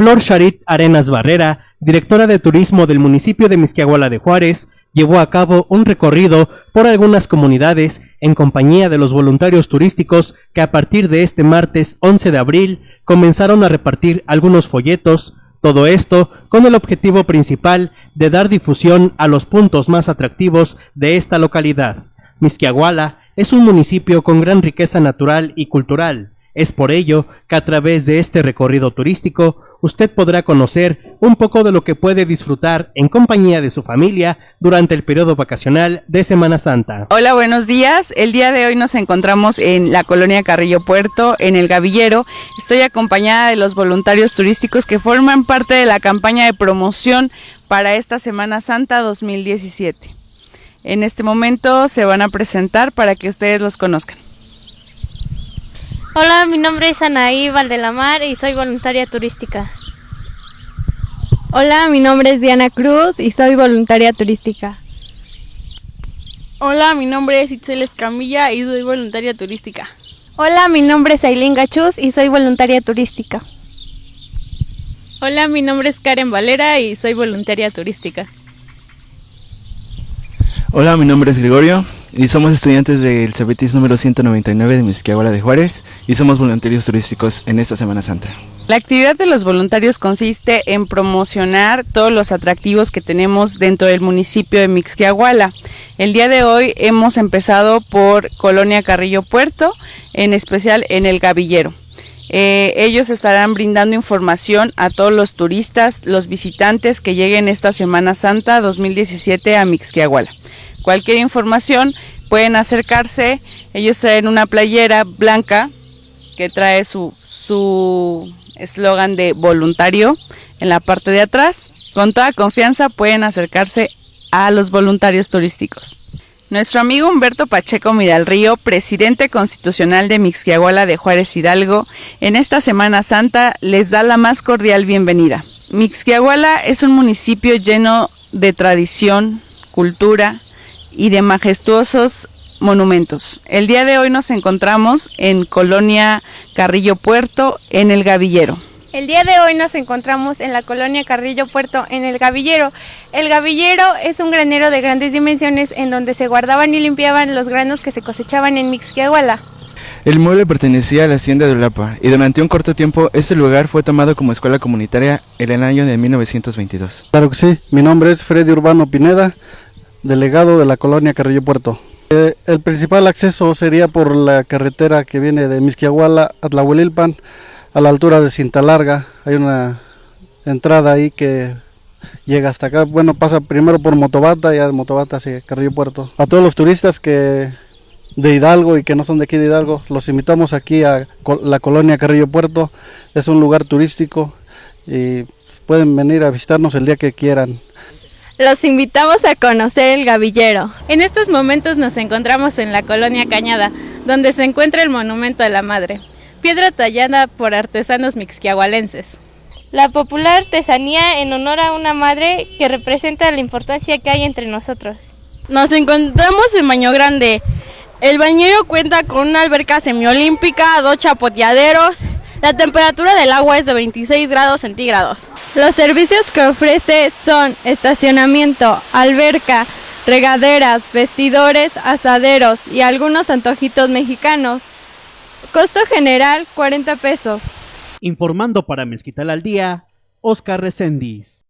Flor Charit Arenas Barrera, directora de turismo del municipio de Misquiahuala de Juárez, llevó a cabo un recorrido por algunas comunidades en compañía de los voluntarios turísticos que a partir de este martes 11 de abril comenzaron a repartir algunos folletos, todo esto con el objetivo principal de dar difusión a los puntos más atractivos de esta localidad. Misquiahuala es un municipio con gran riqueza natural y cultural. Es por ello que a través de este recorrido turístico usted podrá conocer un poco de lo que puede disfrutar en compañía de su familia durante el periodo vacacional de Semana Santa. Hola, buenos días. El día de hoy nos encontramos en la colonia Carrillo Puerto, en el Gavillero. Estoy acompañada de los voluntarios turísticos que forman parte de la campaña de promoción para esta Semana Santa 2017. En este momento se van a presentar para que ustedes los conozcan. Hola, mi nombre es Anaí Valdelamar y soy voluntaria turística. Hola, mi nombre es Diana Cruz y soy voluntaria turística. Hola, mi nombre es Itzel Escamilla y soy voluntaria turística. Hola, mi nombre es Aileen Gachuz y soy voluntaria turística. Hola, mi nombre es Karen Valera y soy voluntaria turística. Hola, mi nombre es Gregorio y somos estudiantes del CBTIS número 199 de Misquiahuala de Juárez y somos voluntarios turísticos en esta Semana Santa. La actividad de los voluntarios consiste en promocionar todos los atractivos que tenemos dentro del municipio de Mixquiahuala. El día de hoy hemos empezado por Colonia Carrillo Puerto, en especial en el Gavillero. Eh, ellos estarán brindando información a todos los turistas, los visitantes que lleguen esta Semana Santa 2017 a Mixquiahuala. Cualquier información pueden acercarse, ellos traen una playera blanca que trae su eslogan de voluntario en la parte de atrás. Con toda confianza pueden acercarse a los voluntarios turísticos. Nuestro amigo Humberto Pacheco Miralrío, presidente constitucional de Mixquiahuala de Juárez Hidalgo, en esta Semana Santa les da la más cordial bienvenida. Mixquiahuala es un municipio lleno de tradición, cultura, y de majestuosos monumentos. El día de hoy nos encontramos en Colonia Carrillo Puerto, en el Gavillero. El día de hoy nos encontramos en la colonia Carrillo Puerto, en el Gavillero. El Gavillero es un granero de grandes dimensiones en donde se guardaban y limpiaban los granos que se cosechaban en Mixquiahuala. El mueble pertenecía a la hacienda de Ulapa y durante un corto tiempo este lugar fue tomado como escuela comunitaria en el año de 1922. Claro que sí, mi nombre es Freddy Urbano Pineda, delegado de la colonia Carrillo Puerto. Eh, el principal acceso sería por la carretera que viene de Misquiahuala a Tlahuelilpan, a la altura de Cinta Larga. Hay una entrada ahí que llega hasta acá. Bueno, pasa primero por Motobata, ya de Motobata hacia Carrillo Puerto. A todos los turistas que de Hidalgo y que no son de aquí de Hidalgo, los invitamos aquí a la colonia Carrillo Puerto. Es un lugar turístico y pueden venir a visitarnos el día que quieran. Los invitamos a conocer el Gavillero. En estos momentos nos encontramos en la colonia Cañada, donde se encuentra el Monumento a la Madre, piedra tallada por artesanos mixquiahualenses. La popular artesanía en honor a una madre que representa la importancia que hay entre nosotros. Nos encontramos en Baño Grande. El bañero cuenta con una alberca semiolímpica, dos chapoteaderos, la temperatura del agua es de 26 grados centígrados. Los servicios que ofrece son estacionamiento, alberca, regaderas, vestidores, asaderos y algunos antojitos mexicanos. Costo general 40 pesos. Informando para Mezquital al Día, Oscar Recendis.